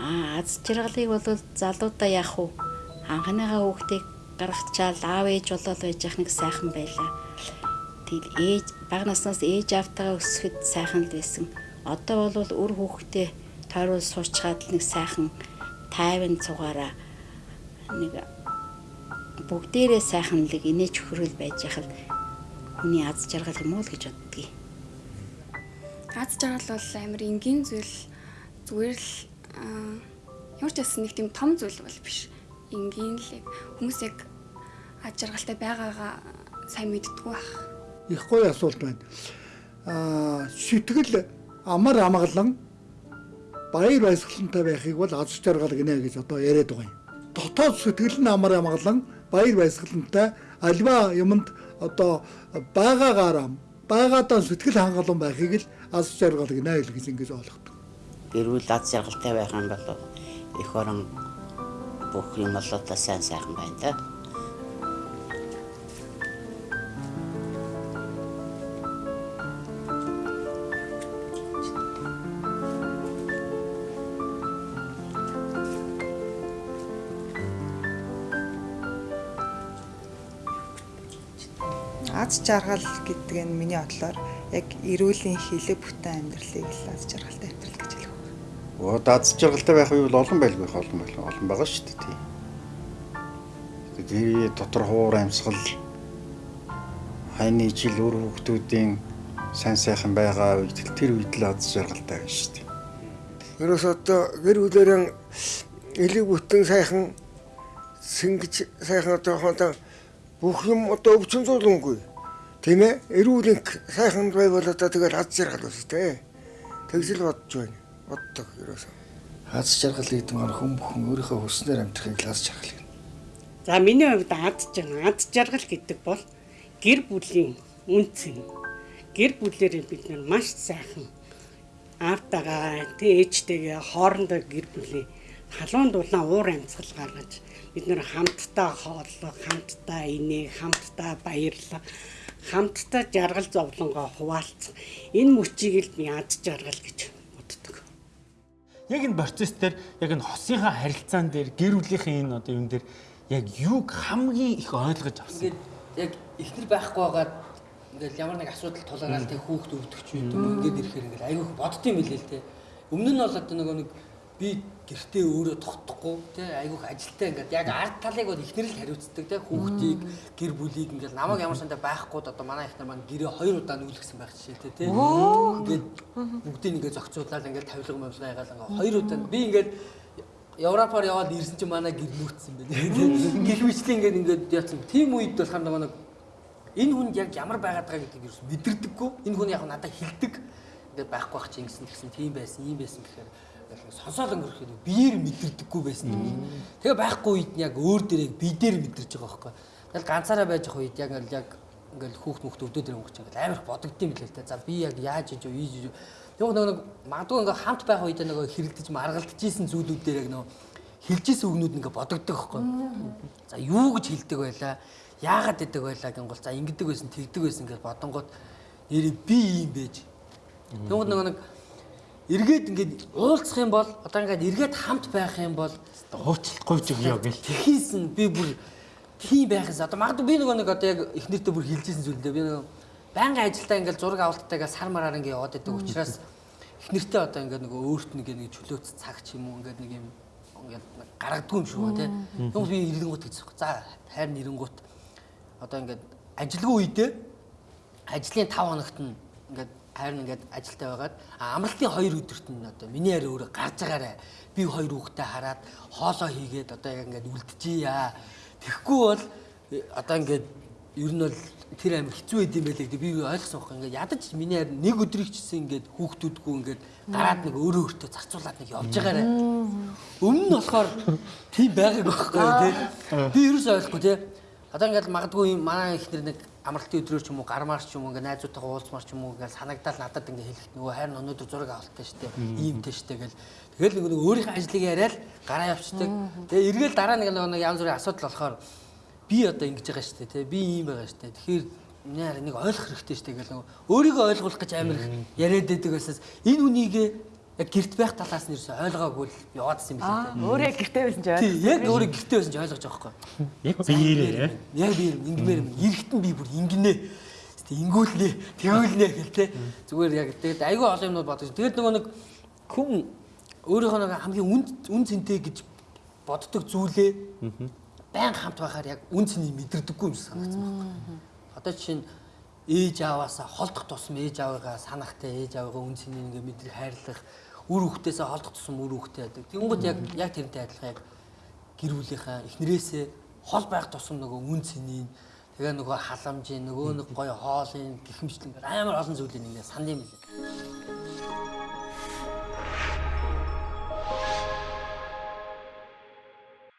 Аа аз жаргалыг бол залуудаа яах вэ? Анхныхаа хүүхдийг гаргачаал аав ээж болоод байж явах нэг сайхан байлаа. Тэгэл ээж бага наснаас ээж автагаа өсгөхөд сайхан л байсан. Одоо бол үр хүүхдээ тойрол суучгаад нэг сайхан тайван цугаараа нэг бүгдээрээ сайхан л инээж өхрөл байж яхад хүний аз жаргал юм уу л гэж боддгийг. Аз жаргал бол амар энгийн зүйл зүгээр л ямар ч байсан нэг тийм том зүйл бол биш. Энгийн л хүмүүс яг аз жаргалтай байгаагаа сайн мэддэггүй байх. Их гоё асуулт байна. Аа сэтгэл амар амгалан баяр баясгалантай байхыг бол аз жаргал гинэ гэж одоо яриад байгаа юм. Дотоод сэтгэл нь амар амгалан баяр баясгалантай альва юмд одоо байгаагаараа байгаадаа сэтгэл хангалуун байхыг л аз жаргал гинэ гэж ингэж ойлгодог. Гэрүүл аз жаргалтай байх юм бол их орон бүх юм болоо сайн сайхан байна да. аз жаргал гэдэг нь миний бодлоор яг эрүүлийн хилэг бүтэн амьдралыг л аз жаргалтай амьдрал гэж хэлэх. Оо аз жаргалтай байх үе бол олон байлгүй олон байлгүй олон байгаа шүү дээ тийм. Тэгээд дотор хуур амьсгал хайны жил өр хүүхдүүдийн сайн сайхан байгаа үед тэр үед л аз жаргалтай байна шүү дээ. Ерөөс одоо гэр бүлэрэн элэг бүтэн сайхан сэнгэж сайхан одоо хонтоо бүх юм одоо өвчин зулангүй. Тийм ээ? Эрүүл сайхан байвал одоо тэгэл аз жаргал үс тээ. Тэгсэл бодож байна. Боддог ерөөсөө. Аз жаргал гэдэг нь хүн бүхэн өөрийнхөө хүснээр амьдрахыг аз жаргал гэнэ. За миний хувьд аз жаргал, аз жаргал гэдэг бол гэр бүлийн үнцэн. Гэр бүлээрээ бид нар маш сайхан аавтайгаа, ээжтэйгээ хоорондоо гэр бүлийн халуун дулаан уур амьсгал гаргаж бид нэр хамтдаа хооллох, хамтдаа инээ, хамтдаа баярлах, хамтдаа жаргал зовлонгоо хуваалцах. Энэ мөчийг л би ад жаргал гэж. Яг энэ процесс дээр яг энэ хосынхаа харилцаан дээр гэр бүлийнхээ энэ одоо юм дээр яг юуг хамгийн их ойлгож авсан. Ингээд яг ихнэр байхгүй байгаад ингээд ямар нэг асуудал тулгараад тэг хүүхд өвдөх ч юм ингээд ирэхээр ингээд айгүй боддсон юм билээ л те. Өмнө нь бол одоо нөгөө нэг би гэртээ өөрөө тогтохгүй тий айгүйх ажилтаа ингээд яг ард талыг бол ихнэр л хариуцдаг тий хүүхдийг гэр бүлийг ингээд намайг ямар сандаа байхгүй одоо манай ихнэр маань гэрээ хоёр удаа нүүлгсэн байх жишээтэй тий ингээд бүгдийг ингээд зохицуулаад ингээд тавилга мавлага ягаал ингээд хоёр удаа би ингээд Европоор яваад ирсэн чинь манай гэр нүүцсэн байна. Тий гэх мэтлээ ингээд ингээд яатсан. Тийм үед болохоор нэг энэ хүнд яг ямар байгаад байгаа гэдгийг ерөөс мэдэрдэггүй. Энэ хүн яг надад хилдэг. Ингээд байхгүй байх чинь гэсэн тийм байсан ийм байсан гэхээр сонсоол өнгөрөхөд биеэр мэдэрдэггүй байсан юм. Тэгээ байхгүй үед нь яг өөр дээрээ бидээр мэдэрч байгаа байхгүй. Тэгэл ганцаараа байж байгаа үед яг яг ингээл хүүхд мөхт өвдөд дээр өнгөрч ингээл амар бодогдсон юм билээ л та. За би яг яаж иж юу ийж юу. Нөгөө нөгөө магадгүй ингээ хамт байх үед нөгөө хэрэлдэж маргалдажсэн зүйлүүд дээр яг нөгөө хилжсэн үгнүүд ингээ бодогддог байхгүй. За юу гэж хилдэг байлаа? Яагаад гэдэг байлаа гингол за ингэдэг байсан тэгдэг байсан гэж бодонгууд нэрээ би юм байж. Тэгвэл нөгөө нэг эргээд ингээд уулзах юм бол одоо ингээд эргээд хамт байх юм бол уучлахгүй ч өгөө гэл. Тэхээс нь би бүр тийм байхаас одоо магадгүй би нөгөө нэг одоо яг их нэртэ бүр хилжсэн зүйлдээ би нөгөө байнгын ажилдаа ингээд зураг авалттайгаа сар мараар ингээд яваад байдаг учраас их нэртэ одоо ингээд нөгөө өөрт нэг нэг чөлөөц цаг ч юм уу ингээд нэг юм ингээд гаргадгүй юм шүү тий. Тэгвэл би ирэнгуут гэж байна. За хайр нэрэнгуут одоо ингээд ажилгүй үедээ ажлын 5 хоногт нь ингээд харин ингээд ажилтаа байгаад амралтын хоёр өдөрт нь одоо миний харь өөрөө гарч байгаарэ. Би хоёр хүүхдээ хараад хоолоо хийгээд одоо яг ингээд үлдчихийа тэгэхгүй бол одоо ингээд ер нь бол тэр амир хэцүү байд юм байлээ гэдэг. Би ойлгосон байхгүй. Ингээд ядаж миний харь нэг өдрийг чсэн ингээд хүүхдүүдгүй ингээд гараад нэг өөрөө өөртөө зарцуулаад нэг явж байгаарэ. Өмнө нь болохоор тийм байгааг байхгүй тий. Би ерөөс ойлгохгүй тий. Одоо ингээд магадгүй манай ихнэр нэг амралтын өдрөөр ч юм уу гармаар ч юм уу ингээ найзуудтайгаа уулзмаар ч юм уу ингээл санагдаал надад ингээ хэлэхэд нөгөө хайр өнөөдөр зураг авалттай штэ иймтэй штэ гэл. Тэгэл нөгөө өөрийнхөө ажлыг яриад гараа явчихдаг. Тэгээ эргээл дараа нэг нэг янз бүрийн асуудал болохоор би одоо ингэж байгаа штэ тий би ийм байгаа штэ тэгэхээр нээр нэг ойлгох хэрэгтэй штэ гэл. Нөгөө өөрийгөө ойлгуулах гэж амир яриад байдаг байсаас энэ үнийг яг гэрт байх талаас нь ерөөсөй ойлгоогүй л яваадсан юм билээ. өөрөө гэртээ байсан ч ойлгосон. яг өөрөө гэртээ байсан ч ойлгож байгаа байхгүй. Яг биеэрээ. Яг би ингэмээр юм. Эрэхтэн би бүр ингэнэ. Ингүүлнэ, тэгүүлнэ гэл те. Зүгээр яг тэгээд айгүй олон юмнууд бодож. Тэгээд нөгөө нэг хүн өөрийнхөө нэг хамгийн үн үн цэнтэй гэж боддог зүйлээ баян хамт байхаар яг үн цэнийг мэдэрдэггүй юм шиг санагдсан байна. Одоо жишээ нь ээж аваасаа холдох тусам ээж аваагаа санахтай ээж аваагаа үн цэнийг ингээ мэдрэх хайрлах үр хүүхдээсээ холдох тусам үр хүүхдээ байдаг. Тэнгүүд яг яг тэрнтэй адилхан яг гэр бүлийнхаа эхнэрээсээ хол байх тусам нөгөө үн цэнийг тэгээ нөгөө халамжийн нөгөө нэг гоё хоолын гихмчлэн амар олон зүйлийг ингээ санд юм билээ.